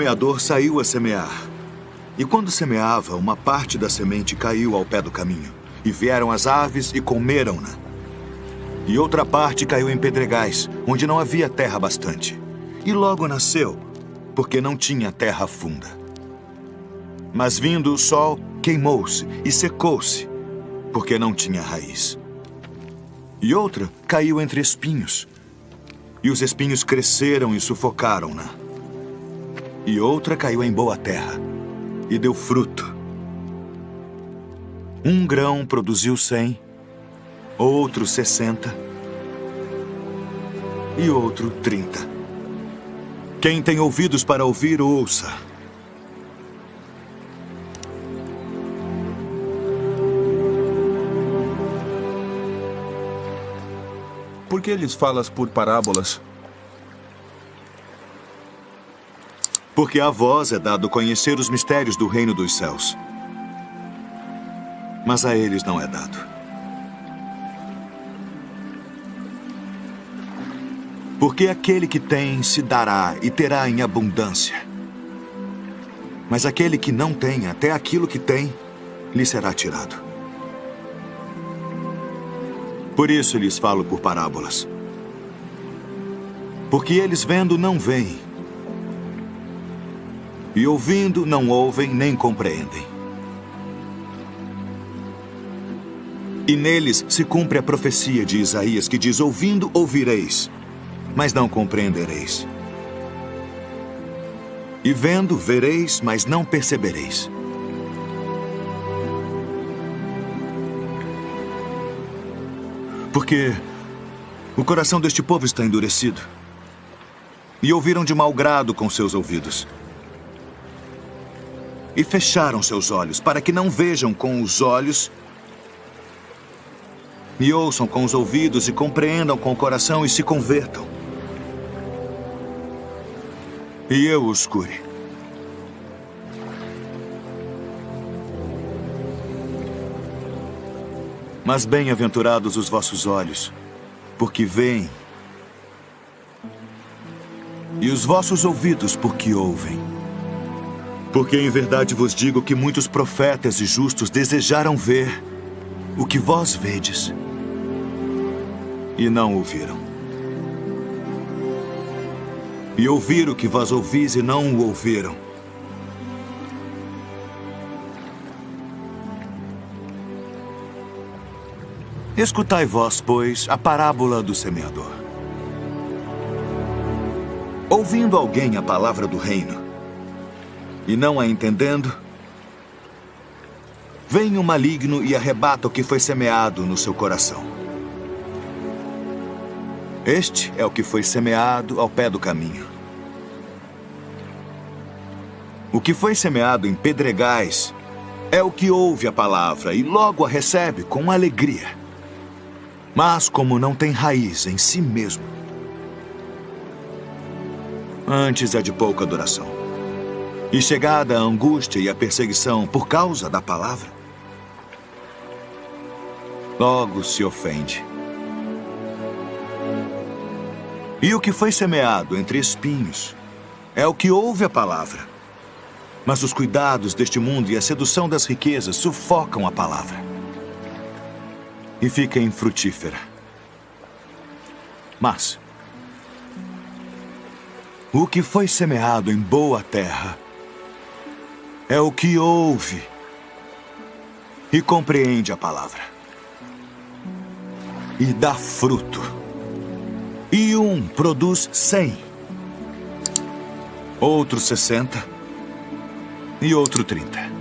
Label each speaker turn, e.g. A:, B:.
A: semeador saiu a semear. E quando semeava, uma parte da semente caiu ao pé do caminho. E vieram as aves e comeram-na. E outra parte caiu em pedregais, onde não havia terra bastante. E logo nasceu, porque não tinha terra funda. Mas vindo o sol, queimou-se e secou-se, porque não tinha raiz. E outra caiu entre espinhos, e os espinhos cresceram e sufocaram-na. E outra caiu em boa terra, e deu fruto. Um grão produziu cem, outro sessenta e outro trinta. Quem tem ouvidos para ouvir, ouça.
B: Por que lhes falas por parábolas?
A: Porque a vós é dado conhecer os mistérios do reino dos céus. Mas a eles não é dado. Porque aquele que tem se dará e terá em abundância. Mas aquele que não tem, até aquilo que tem, lhe será tirado. Por isso lhes falo por parábolas. Porque eles vendo não veem, e ouvindo não ouvem nem compreendem. E neles se cumpre a profecia de Isaías que diz: Ouvindo ouvireis, mas não compreendereis. E vendo vereis, mas não percebereis. Porque o coração deste povo está endurecido. E ouviram de mau grado com seus ouvidos. E fecharam seus olhos, para que não vejam com os olhos, e ouçam com os ouvidos, e compreendam com o coração, e se convertam. E eu os cure. Mas bem-aventurados os vossos olhos, porque veem, e os vossos ouvidos, porque ouvem. Porque em verdade vos digo que muitos profetas e justos desejaram ver o que vós vedes, e não ouviram. E ouvir o que vós ouvis e não o ouviram. Escutai vós, pois, a parábola do semeador. Ouvindo alguém a palavra do reino, e não a entendendo, vem o maligno e arrebata o que foi semeado no seu coração. Este é o que foi semeado ao pé do caminho. O que foi semeado em pedregais é o que ouve a palavra e logo a recebe com alegria. Mas como não tem raiz em si mesmo, antes é de pouca duração. E chegada a angústia e a perseguição por causa da palavra, logo se ofende. E o que foi semeado entre espinhos é o que ouve a palavra. Mas os cuidados deste mundo e a sedução das riquezas sufocam a palavra e fica infrutífera. Mas o que foi semeado em boa terra é o que ouve e compreende a palavra. E dá fruto. E um produz cem, outro sessenta e outro trinta.